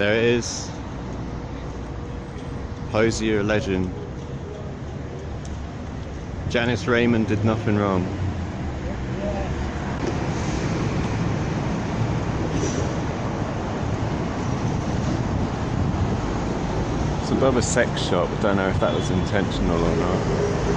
There it is. Hosier legend. Janice Raymond did nothing wrong. It's above a sex shop. I don't know if that was intentional or not.